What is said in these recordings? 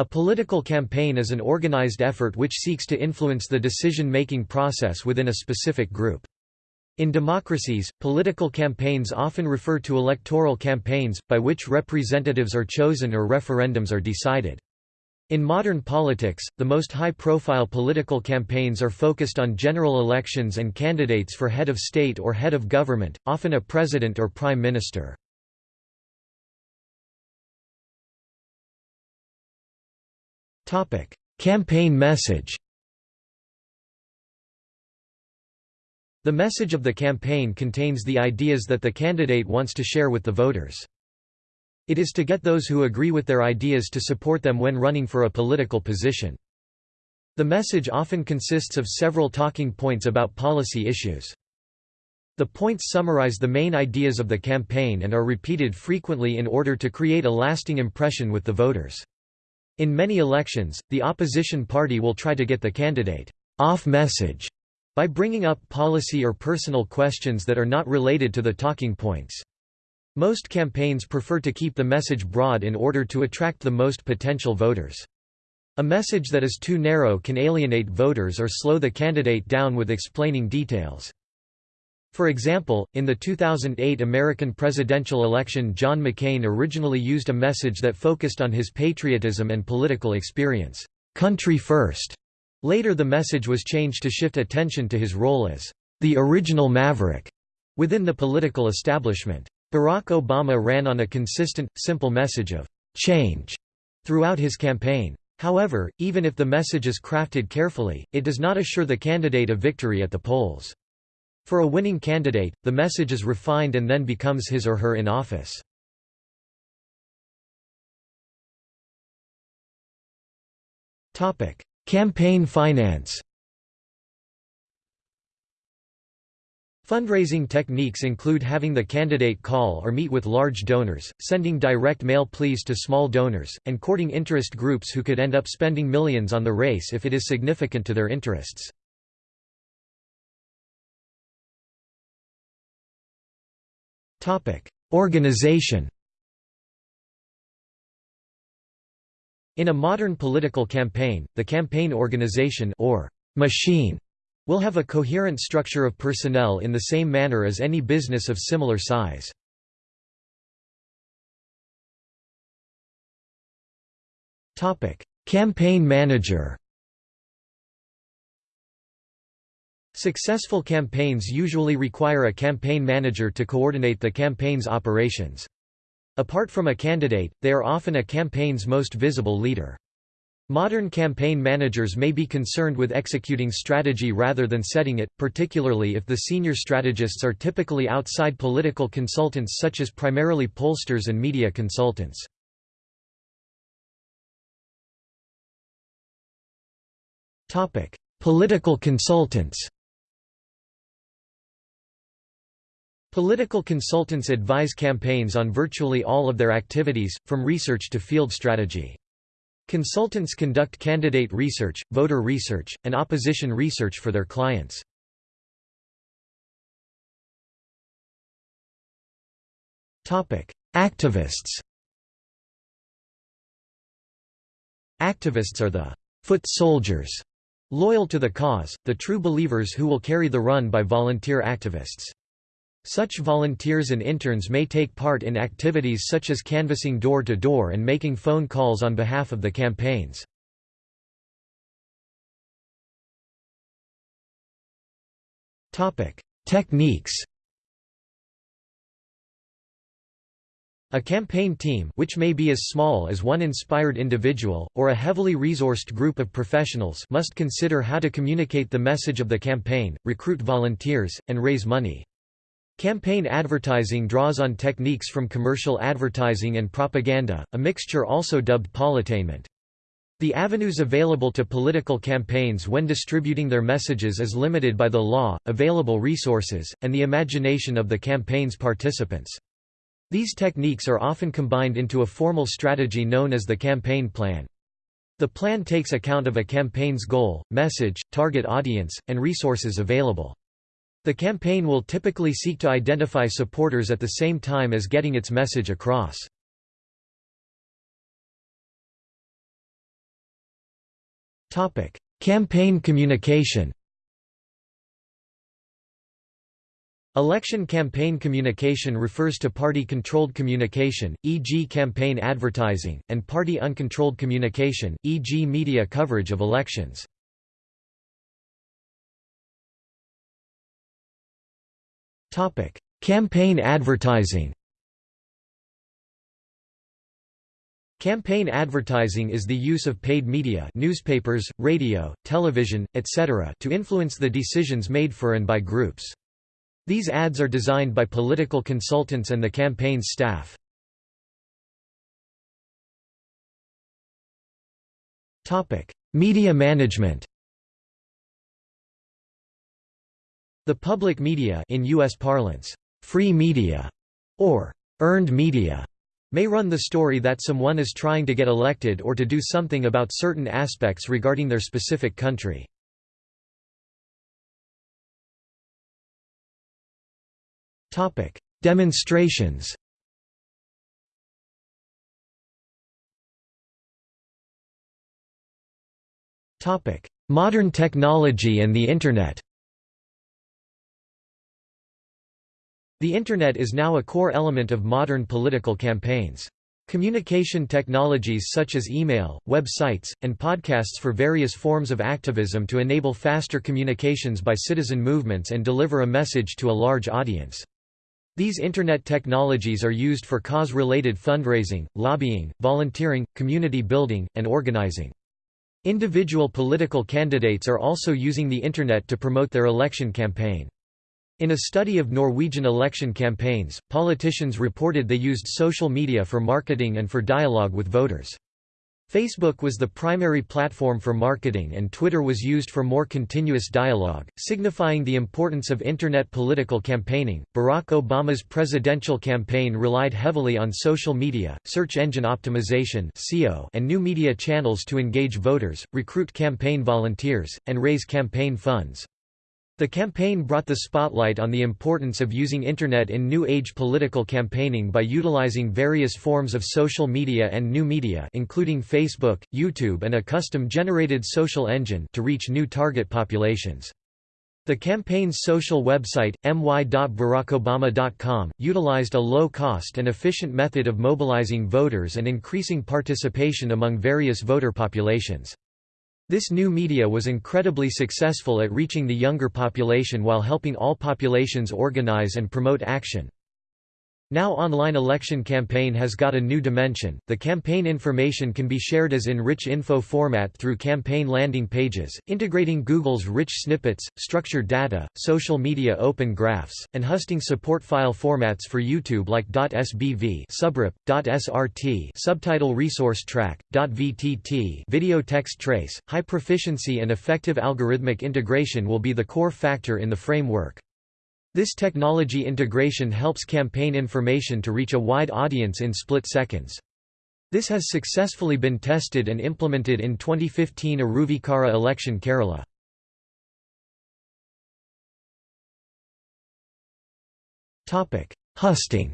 A political campaign is an organized effort which seeks to influence the decision-making process within a specific group. In democracies, political campaigns often refer to electoral campaigns, by which representatives are chosen or referendums are decided. In modern politics, the most high-profile political campaigns are focused on general elections and candidates for head of state or head of government, often a president or prime minister. Campaign message The message of the campaign contains the ideas that the candidate wants to share with the voters. It is to get those who agree with their ideas to support them when running for a political position. The message often consists of several talking points about policy issues. The points summarize the main ideas of the campaign and are repeated frequently in order to create a lasting impression with the voters. In many elections, the opposition party will try to get the candidate off message by bringing up policy or personal questions that are not related to the talking points. Most campaigns prefer to keep the message broad in order to attract the most potential voters. A message that is too narrow can alienate voters or slow the candidate down with explaining details. For example, in the 2008 American presidential election John McCain originally used a message that focused on his patriotism and political experience, "'Country First'". Later the message was changed to shift attention to his role as, "'the original maverick' within the political establishment. Barack Obama ran on a consistent, simple message of "'change' throughout his campaign. However, even if the message is crafted carefully, it does not assure the candidate a victory at the polls. For a winning candidate, the message is refined and then becomes his or her in office. Campaign finance Fundraising techniques include having the candidate call or meet with large donors, sending direct mail pleas to small donors, and courting interest groups who could end up spending millions on the race if it is significant to their interests. Organization In a modern political campaign, the campaign organization or machine will have a coherent structure of personnel in the same manner as any business of similar size. Campaign manager Successful campaigns usually require a campaign manager to coordinate the campaign's operations. Apart from a candidate, they are often a campaign's most visible leader. Modern campaign managers may be concerned with executing strategy rather than setting it, particularly if the senior strategists are typically outside political consultants such as primarily pollsters and media consultants. Political consultants Political consultants advise campaigns on virtually all of their activities, from research to field strategy. Consultants conduct candidate research, voter research, and opposition research for their clients. Activists Activists are the «foot soldiers» loyal to the cause, the true believers who will carry the run by volunteer activists. Such volunteers and interns may take part in activities such as canvassing door-to-door -door and making phone calls on behalf of the campaigns. Techniques A campaign team which may be as small as one inspired individual, or a heavily resourced group of professionals must consider how to communicate the message of the campaign, recruit volunteers, and raise money. Campaign advertising draws on techniques from commercial advertising and propaganda, a mixture also dubbed politainment. The avenues available to political campaigns when distributing their messages is limited by the law, available resources, and the imagination of the campaign's participants. These techniques are often combined into a formal strategy known as the campaign plan. The plan takes account of a campaign's goal, message, target audience, and resources available. The campaign will typically seek to identify supporters at the same time as getting its message across. Topic: Campaign communication Election campaign communication refers to party-controlled communication, e.g. campaign advertising, and party-uncontrolled communication, e.g. media coverage of elections. Campaign advertising Campaign advertising is the use of paid media newspapers, radio, television, etc. to influence the decisions made for and by groups. These ads are designed by political consultants and the campaign's staff. Media management The public media in US parlance, free media, or earned media, may run the story that someone is trying to get elected or to do something about certain aspects regarding their specific country. Demonstrations Modern technology and the Internet The Internet is now a core element of modern political campaigns. Communication technologies such as email, websites, and podcasts for various forms of activism to enable faster communications by citizen movements and deliver a message to a large audience. These Internet technologies are used for cause-related fundraising, lobbying, volunteering, community building, and organizing. Individual political candidates are also using the Internet to promote their election campaign. In a study of Norwegian election campaigns, politicians reported they used social media for marketing and for dialogue with voters. Facebook was the primary platform for marketing and Twitter was used for more continuous dialogue, signifying the importance of Internet political campaigning. Barack Obama's presidential campaign relied heavily on social media, search engine optimization (SEO), and new media channels to engage voters, recruit campaign volunteers, and raise campaign funds. The campaign brought the spotlight on the importance of using Internet in New Age political campaigning by utilizing various forms of social media and new media including Facebook, YouTube and a custom-generated social engine to reach new target populations. The campaign's social website, my.barackobama.com, utilized a low-cost and efficient method of mobilizing voters and increasing participation among various voter populations. This new media was incredibly successful at reaching the younger population while helping all populations organize and promote action. Now online election campaign has got a new dimension. The campaign information can be shared as in rich info format through campaign landing pages, integrating Google's rich snippets, structured data, social media open graphs, and hosting support file formats for YouTube like .sbv, subrip, .srt, subtitle resource track, .vtt, video text trace. High proficiency and effective algorithmic integration will be the core factor in the framework. This technology integration helps campaign information to reach a wide audience in split seconds. This has successfully been tested and implemented in 2015 Aruvikkara election Kerala. Husting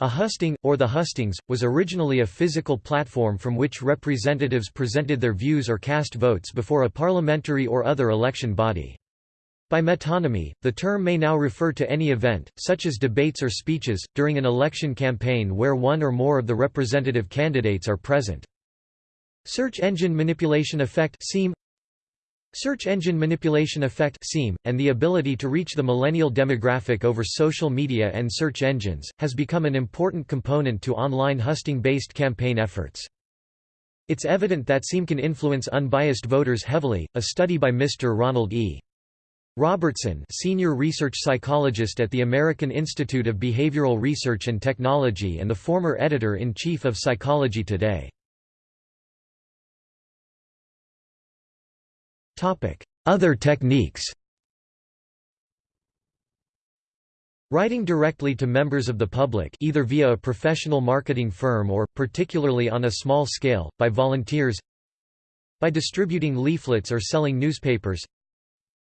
A husting, or the hustings, was originally a physical platform from which representatives presented their views or cast votes before a parliamentary or other election body. By metonymy, the term may now refer to any event, such as debates or speeches, during an election campaign where one or more of the representative candidates are present. Search Engine Manipulation Effect Search engine manipulation effect and the ability to reach the millennial demographic over social media and search engines, has become an important component to online husting-based campaign efforts. It's evident that SEME can influence unbiased voters heavily, a study by Mr. Ronald E. Robertson senior research psychologist at the American Institute of Behavioral Research and Technology and the former editor-in-chief of Psychology Today. Other techniques Writing directly to members of the public either via a professional marketing firm or, particularly on a small scale, by volunteers by distributing leaflets or selling newspapers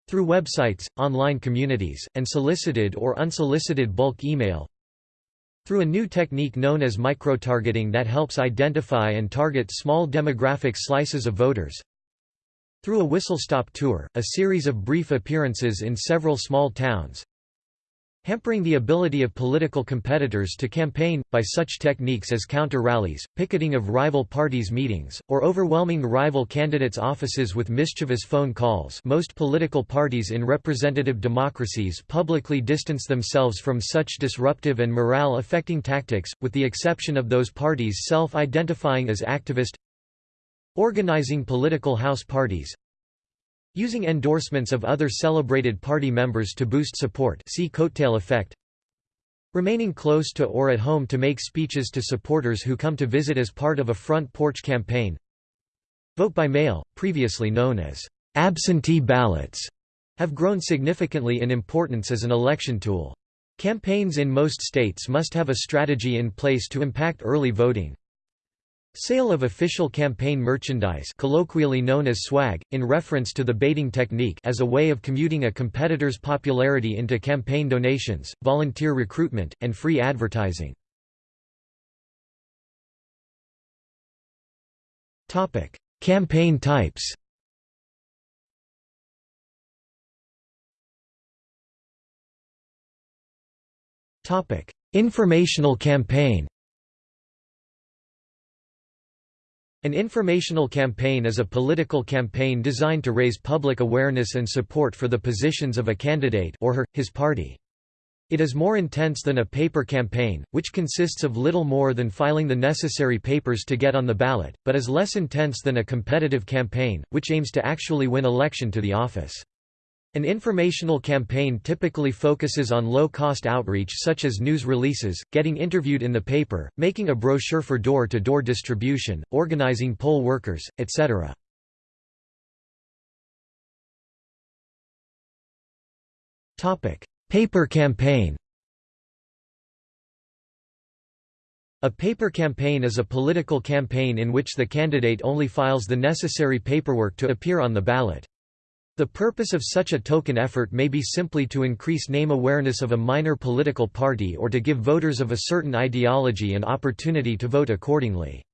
through websites, online communities, and solicited or unsolicited bulk email Through a new technique known as microtargeting that helps identify and target small demographic slices of voters. Through a whistle-stop tour, a series of brief appearances in several small towns, hampering the ability of political competitors to campaign, by such techniques as counter-rallies, picketing of rival parties' meetings, or overwhelming rival candidates' offices with mischievous phone calls. Most political parties in representative democracies publicly distance themselves from such disruptive and morale-affecting tactics, with the exception of those parties self-identifying as activist organizing political house parties Using endorsements of other celebrated party members to boost support see coattail effect Remaining close to or at home to make speeches to supporters who come to visit as part of a front porch campaign Vote by mail, previously known as absentee ballots, have grown significantly in importance as an election tool. Campaigns in most states must have a strategy in place to impact early voting, Sale of official campaign merchandise colloquially known as swag, in reference to the baiting technique as a way of commuting a competitor's popularity into campaign donations, volunteer recruitment, and free advertising. campaign types Informational campaign An informational campaign is a political campaign designed to raise public awareness and support for the positions of a candidate or her, his party. It is more intense than a paper campaign, which consists of little more than filing the necessary papers to get on the ballot, but is less intense than a competitive campaign, which aims to actually win election to the office. An informational campaign typically focuses on low-cost outreach such as news releases, getting interviewed in the paper, making a brochure for door-to-door -door distribution, organizing poll workers, etc. Paper campaign A paper campaign is a political campaign in which the candidate only files the necessary paperwork to appear on the ballot. The purpose of such a token effort may be simply to increase name awareness of a minor political party or to give voters of a certain ideology an opportunity to vote accordingly.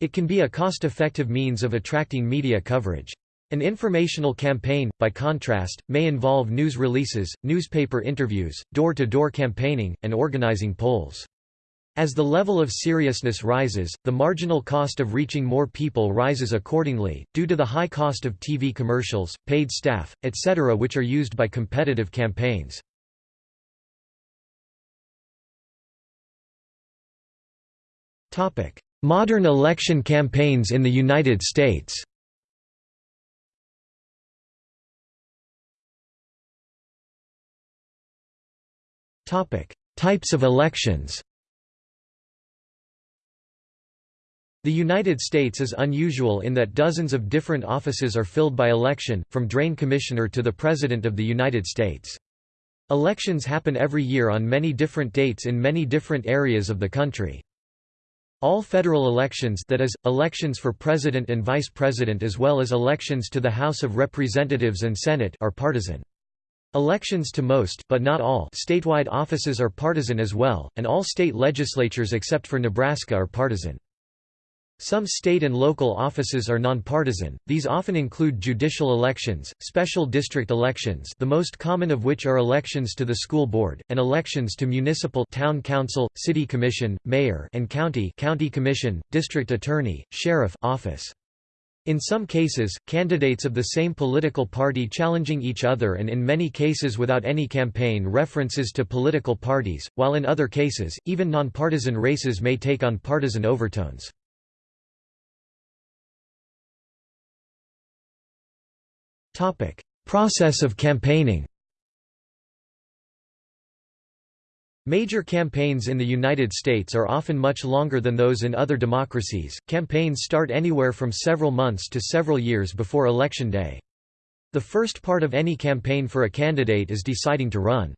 It can be a cost-effective means of attracting media coverage. An informational campaign, by contrast, may involve news releases, newspaper interviews, door-to-door -door campaigning, and organizing polls. As the level of seriousness rises, the marginal cost of reaching more people rises accordingly, due to the high cost of TV commercials, paid staff, etc. which are used by competitive campaigns. Modern election campaigns in the United States Types of elections The United States is unusual in that dozens of different offices are filled by election, from drain commissioner to the President of the United States. Elections happen every year on many different dates in many different areas of the country. All federal elections that is, elections for President and Vice President as well as elections to the House of Representatives and Senate are partisan. Elections to most but not all statewide offices are partisan as well, and all state legislatures except for Nebraska are partisan. Some state and local offices are nonpartisan, these often include judicial elections, special district elections the most common of which are elections to the school board, and elections to municipal town council, city commission, mayor and county county commission, district attorney, sheriff office. In some cases, candidates of the same political party challenging each other and in many cases without any campaign references to political parties, while in other cases, even nonpartisan races may take on partisan overtones. Topic: Process of campaigning. Major campaigns in the United States are often much longer than those in other democracies. Campaigns start anywhere from several months to several years before election day. The first part of any campaign for a candidate is deciding to run.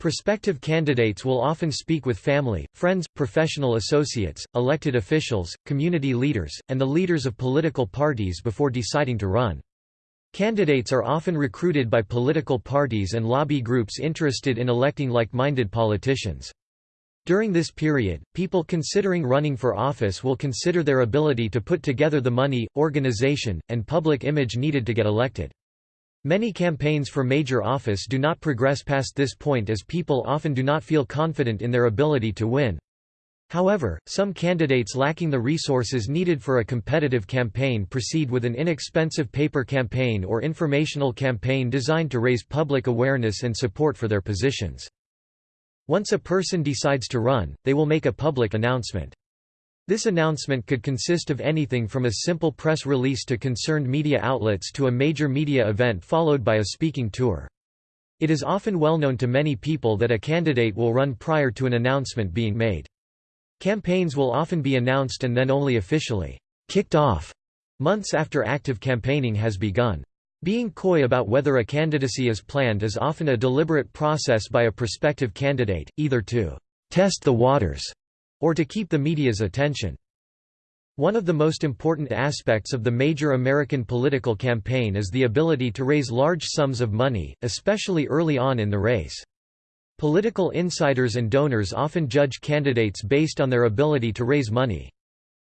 Prospective candidates will often speak with family, friends, professional associates, elected officials, community leaders, and the leaders of political parties before deciding to run. Candidates are often recruited by political parties and lobby groups interested in electing like-minded politicians. During this period, people considering running for office will consider their ability to put together the money, organization, and public image needed to get elected. Many campaigns for major office do not progress past this point as people often do not feel confident in their ability to win. However, some candidates lacking the resources needed for a competitive campaign proceed with an inexpensive paper campaign or informational campaign designed to raise public awareness and support for their positions. Once a person decides to run, they will make a public announcement. This announcement could consist of anything from a simple press release to concerned media outlets to a major media event followed by a speaking tour. It is often well known to many people that a candidate will run prior to an announcement being made. Campaigns will often be announced and then only officially kicked off months after active campaigning has begun. Being coy about whether a candidacy is planned is often a deliberate process by a prospective candidate, either to test the waters or to keep the media's attention. One of the most important aspects of the major American political campaign is the ability to raise large sums of money, especially early on in the race. Political insiders and donors often judge candidates based on their ability to raise money.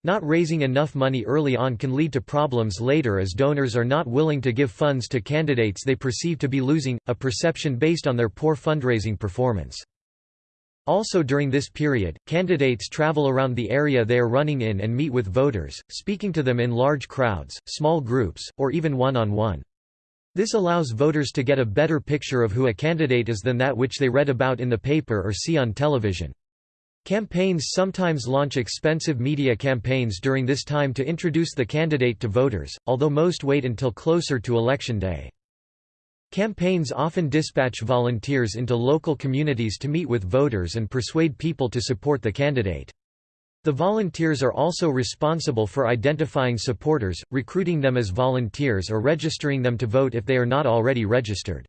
Not raising enough money early on can lead to problems later as donors are not willing to give funds to candidates they perceive to be losing, a perception based on their poor fundraising performance. Also during this period, candidates travel around the area they are running in and meet with voters, speaking to them in large crowds, small groups, or even one-on-one. -on -one. This allows voters to get a better picture of who a candidate is than that which they read about in the paper or see on television. Campaigns sometimes launch expensive media campaigns during this time to introduce the candidate to voters, although most wait until closer to election day. Campaigns often dispatch volunteers into local communities to meet with voters and persuade people to support the candidate. The volunteers are also responsible for identifying supporters, recruiting them as volunteers or registering them to vote if they are not already registered.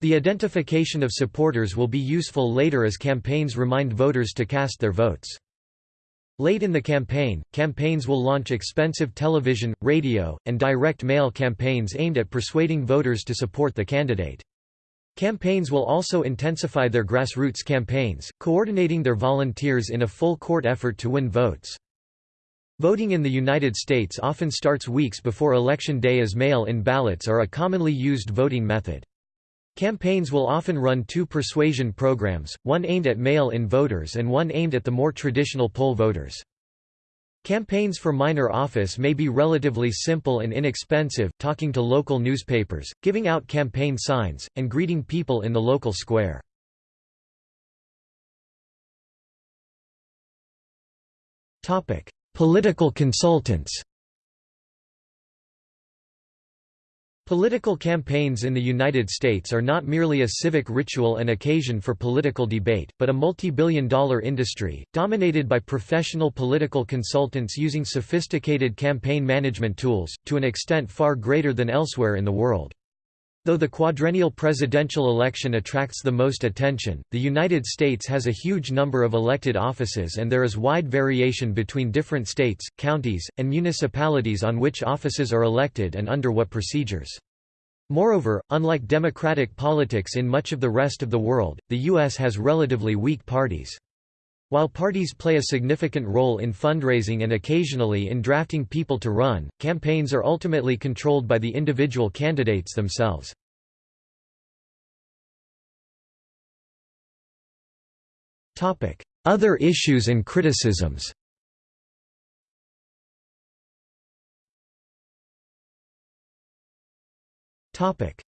The identification of supporters will be useful later as campaigns remind voters to cast their votes. Late in the campaign, campaigns will launch expensive television, radio, and direct mail campaigns aimed at persuading voters to support the candidate. Campaigns will also intensify their grassroots campaigns, coordinating their volunteers in a full-court effort to win votes. Voting in the United States often starts weeks before Election Day as mail-in ballots are a commonly used voting method. Campaigns will often run two persuasion programs, one aimed at mail-in voters and one aimed at the more traditional poll voters. Campaigns for minor office may be relatively simple and inexpensive, talking to local newspapers, giving out campaign signs, and greeting people in the local square. Political consultants Political campaigns in the United States are not merely a civic ritual and occasion for political debate, but a multi-billion dollar industry, dominated by professional political consultants using sophisticated campaign management tools, to an extent far greater than elsewhere in the world. Though the quadrennial presidential election attracts the most attention, the United States has a huge number of elected offices and there is wide variation between different states, counties, and municipalities on which offices are elected and under what procedures. Moreover, unlike democratic politics in much of the rest of the world, the U.S. has relatively weak parties. While parties play a significant role in fundraising and occasionally in drafting people to run, campaigns are ultimately controlled by the individual candidates themselves. Other issues and criticisms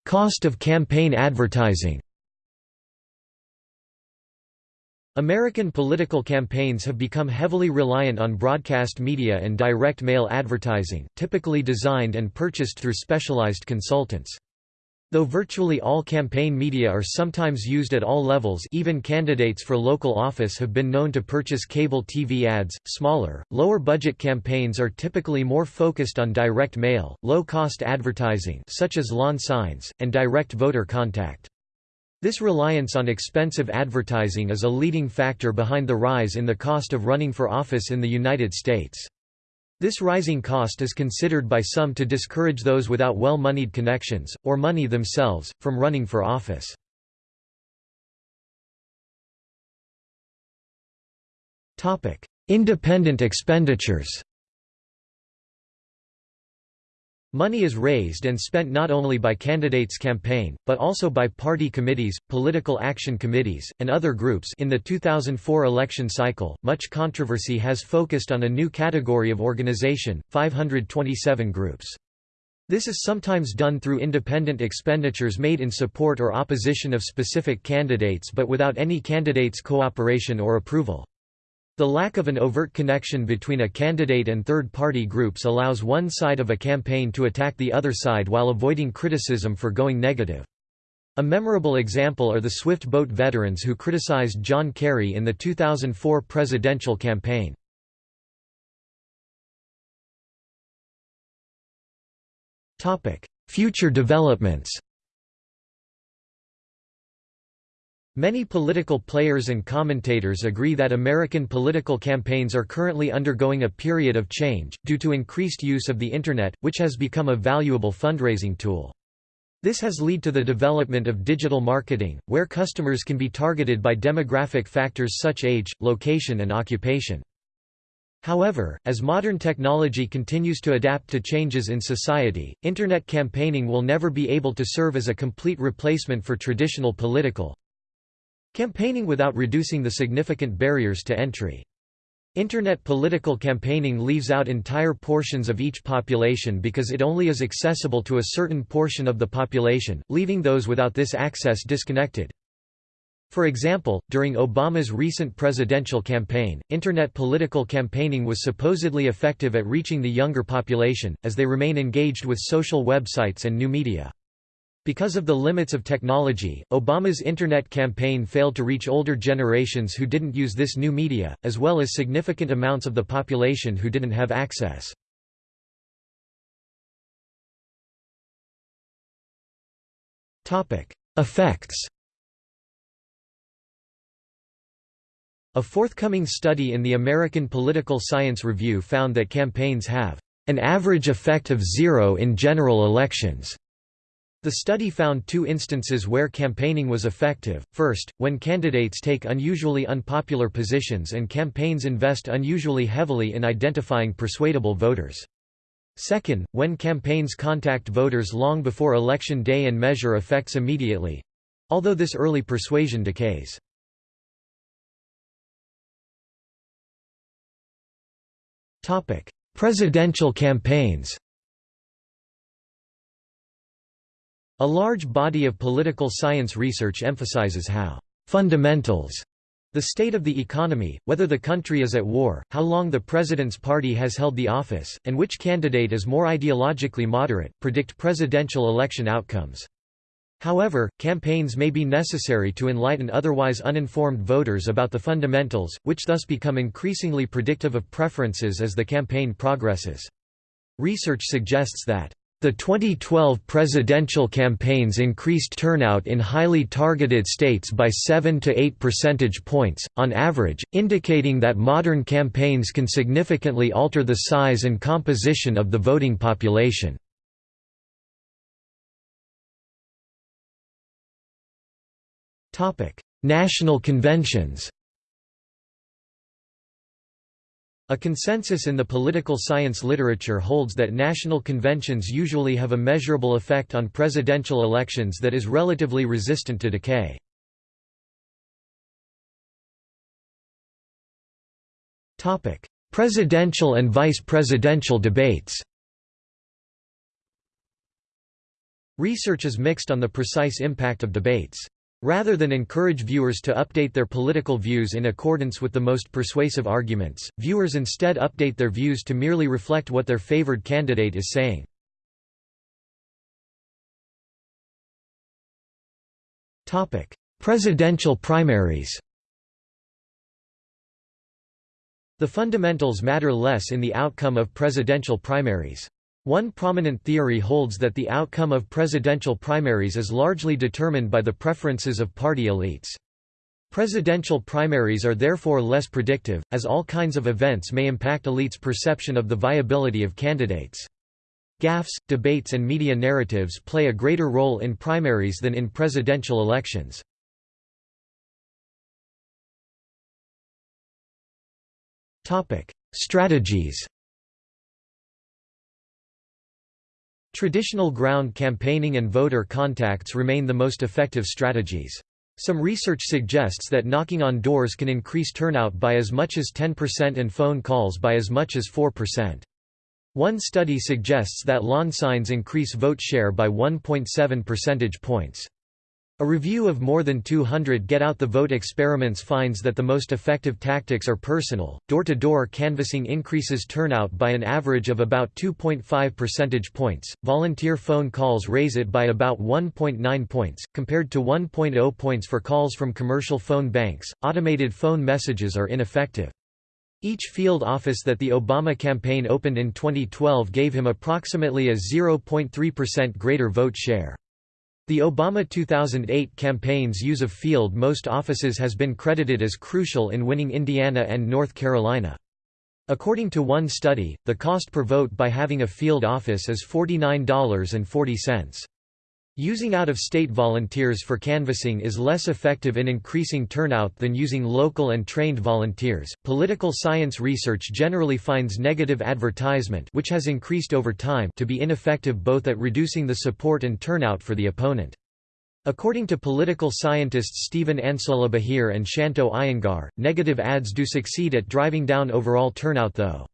Cost of campaign advertising American political campaigns have become heavily reliant on broadcast media and direct mail advertising, typically designed and purchased through specialized consultants. Though virtually all campaign media are sometimes used at all levels even candidates for local office have been known to purchase cable TV ads, smaller, lower-budget campaigns are typically more focused on direct mail, low-cost advertising such as lawn signs, and direct voter contact. This reliance on expensive advertising is a leading factor behind the rise in the cost of running for office in the United States. This rising cost is considered by some to discourage those without well-moneyed connections, or money themselves, from running for office. Independent expenditures Money is raised and spent not only by candidates' campaign, but also by party committees, political action committees, and other groups in the 2004 election cycle, much controversy has focused on a new category of organization, 527 groups. This is sometimes done through independent expenditures made in support or opposition of specific candidates but without any candidate's cooperation or approval. The lack of an overt connection between a candidate and third-party groups allows one side of a campaign to attack the other side while avoiding criticism for going negative. A memorable example are the Swift boat veterans who criticized John Kerry in the 2004 presidential campaign. Future developments Many political players and commentators agree that American political campaigns are currently undergoing a period of change, due to increased use of the Internet, which has become a valuable fundraising tool. This has led to the development of digital marketing, where customers can be targeted by demographic factors such age, location and occupation. However, as modern technology continues to adapt to changes in society, Internet campaigning will never be able to serve as a complete replacement for traditional political, Campaigning without reducing the significant barriers to entry. Internet political campaigning leaves out entire portions of each population because it only is accessible to a certain portion of the population, leaving those without this access disconnected. For example, during Obama's recent presidential campaign, Internet political campaigning was supposedly effective at reaching the younger population, as they remain engaged with social websites and new media. Because of the limits of technology, Obama's Internet campaign failed to reach older generations who didn't use this new media, as well as significant amounts of the population who didn't have access. Effects A forthcoming study in the American Political Science Review found that campaigns have an average effect of zero in general elections the study found two instances where campaigning was effective, first, when candidates take unusually unpopular positions and campaigns invest unusually heavily in identifying persuadable voters. Second, when campaigns contact voters long before election day and measure effects immediately—although this early persuasion decays. Presidential campaigns A large body of political science research emphasizes how fundamentals the state of the economy, whether the country is at war, how long the president's party has held the office, and which candidate is more ideologically moderate, predict presidential election outcomes. However, campaigns may be necessary to enlighten otherwise uninformed voters about the fundamentals, which thus become increasingly predictive of preferences as the campaign progresses. Research suggests that the 2012 presidential campaigns increased turnout in highly targeted states by 7 to 8 percentage points, on average, indicating that modern campaigns can significantly alter the size and composition of the voting population. National conventions A consensus in the political science literature holds that national conventions usually have a measurable effect on presidential elections that is relatively resistant to decay. Presidential and vice presidential debates Research is mixed on the precise impact of debates. Rather than encourage viewers to update their political views in accordance with the most persuasive arguments, viewers instead update their views to merely reflect what their favored candidate is saying. Presidential primaries The fundamentals matter less in the outcome of presidential primaries. One prominent theory holds that the outcome of presidential primaries is largely determined by the preferences of party elites. Presidential primaries are therefore less predictive, as all kinds of events may impact elites' perception of the viability of candidates. Gaffes, debates and media narratives play a greater role in primaries than in presidential elections. Strategies Traditional ground campaigning and voter contacts remain the most effective strategies. Some research suggests that knocking on doors can increase turnout by as much as 10% and phone calls by as much as 4%. One study suggests that lawn signs increase vote share by 1.7 percentage points. A review of more than 200 get-out-the-vote experiments finds that the most effective tactics are personal, door-to-door -door canvassing increases turnout by an average of about 2.5 percentage points, volunteer phone calls raise it by about 1.9 points, compared to 1.0 points for calls from commercial phone banks, automated phone messages are ineffective. Each field office that the Obama campaign opened in 2012 gave him approximately a 0.3% greater vote share. The Obama 2008 campaign's use of field most offices has been credited as crucial in winning Indiana and North Carolina. According to one study, the cost per vote by having a field office is $49.40. Using out-of-state volunteers for canvassing is less effective in increasing turnout than using local and trained volunteers. Political science research generally finds negative advertisement, which has increased over time, to be ineffective both at reducing the support and turnout for the opponent. According to political scientists Stephen Ansolabehere and Shanto Iyengar, negative ads do succeed at driving down overall turnout though.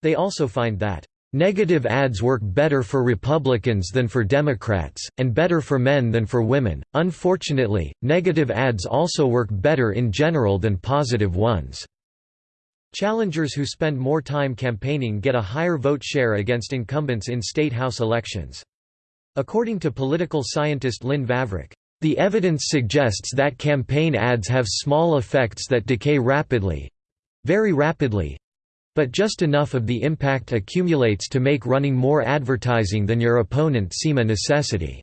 They also find that Negative ads work better for Republicans than for Democrats, and better for men than for women. Unfortunately, negative ads also work better in general than positive ones. Challengers who spend more time campaigning get a higher vote share against incumbents in state house elections. According to political scientist Lynn Vavreck, the evidence suggests that campaign ads have small effects that decay rapidly very rapidly but just enough of the impact accumulates to make running more advertising than your opponent seem a necessity.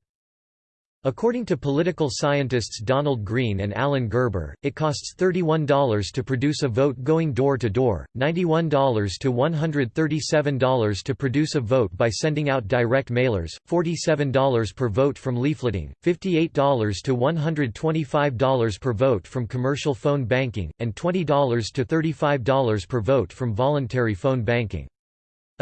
According to political scientists Donald Green and Alan Gerber, it costs $31 to produce a vote going door to door, $91 to $137 to produce a vote by sending out direct mailers, $47 per vote from leafleting, $58 to $125 per vote from commercial phone banking, and $20 to $35 per vote from voluntary phone banking.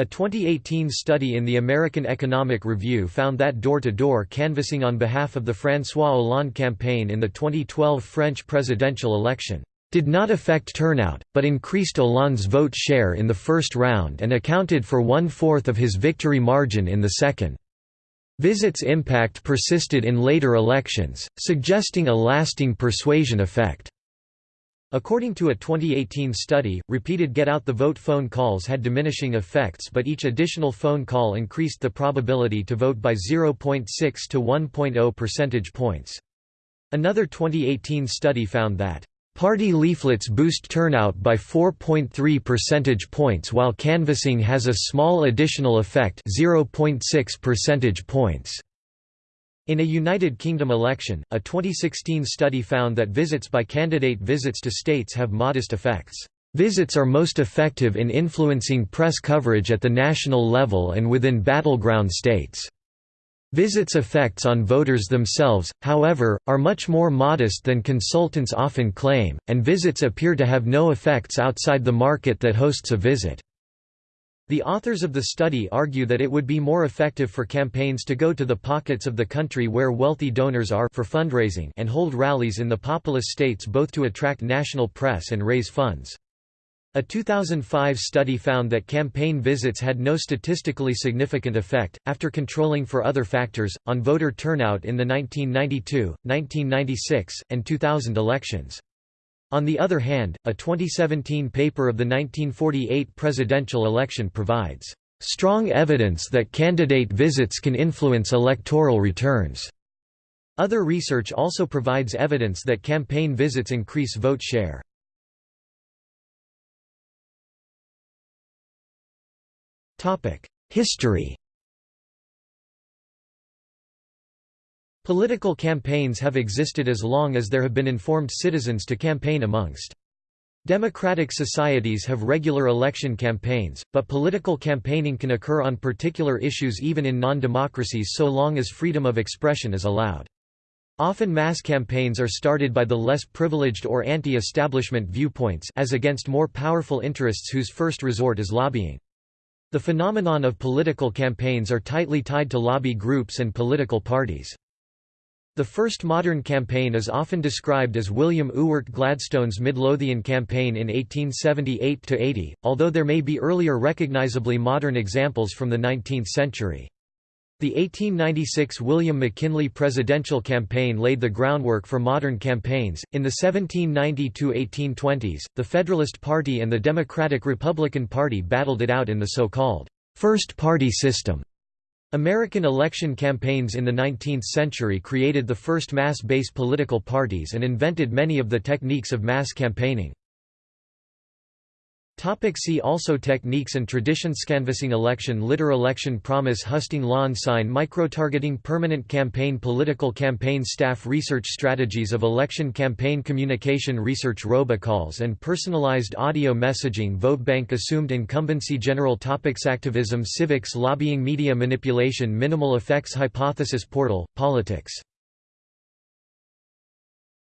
A 2018 study in the American Economic Review found that door-to-door -door canvassing on behalf of the François Hollande campaign in the 2012 French presidential election did not affect turnout, but increased Hollande's vote share in the first round and accounted for one-fourth of his victory margin in the second. Visit's impact persisted in later elections, suggesting a lasting persuasion effect. According to a 2018 study, repeated get-out-the-vote phone calls had diminishing effects but each additional phone call increased the probability to vote by 0.6 to 1.0 percentage points. Another 2018 study found that, "...party leaflets boost turnout by 4.3 percentage points while canvassing has a small additional effect 0.6 percentage points." In a United Kingdom election, a 2016 study found that visits by candidate visits to states have modest effects. Visits are most effective in influencing press coverage at the national level and within battleground states. Visits' effects on voters themselves, however, are much more modest than consultants often claim, and visits appear to have no effects outside the market that hosts a visit. The authors of the study argue that it would be more effective for campaigns to go to the pockets of the country where wealthy donors are for fundraising and hold rallies in the populous states both to attract national press and raise funds. A 2005 study found that campaign visits had no statistically significant effect, after controlling for other factors, on voter turnout in the 1992, 1996, and 2000 elections. On the other hand, a 2017 paper of the 1948 presidential election provides strong evidence that candidate visits can influence electoral returns. Other research also provides evidence that campaign visits increase vote share. History Political campaigns have existed as long as there have been informed citizens to campaign amongst. Democratic societies have regular election campaigns, but political campaigning can occur on particular issues even in non-democracies so long as freedom of expression is allowed. Often mass campaigns are started by the less privileged or anti-establishment viewpoints as against more powerful interests whose first resort is lobbying. The phenomenon of political campaigns are tightly tied to lobby groups and political parties. The first modern campaign is often described as William Ewart Gladstone's Midlothian campaign in 1878–80, although there may be earlier recognizably modern examples from the 19th century. The 1896 William McKinley presidential campaign laid the groundwork for modern campaigns. In the 1790 1820s, the Federalist Party and the Democratic Republican Party battled it out in the so called first party system. American election campaigns in the 19th century created the first mass-based political parties and invented many of the techniques of mass campaigning. Topic see also Techniques and traditions. Canvassing election. Litter election. Promise husting. Lawn sign. Microtargeting. Permanent campaign. Political campaign. Staff Research strategies of election campaign. Communication research. Robocalls and personalized audio messaging. Votebank assumed incumbency. General topics. Activism. Civics. Lobbying. Media manipulation. Minimal effects. Hypothesis. Portal, Politics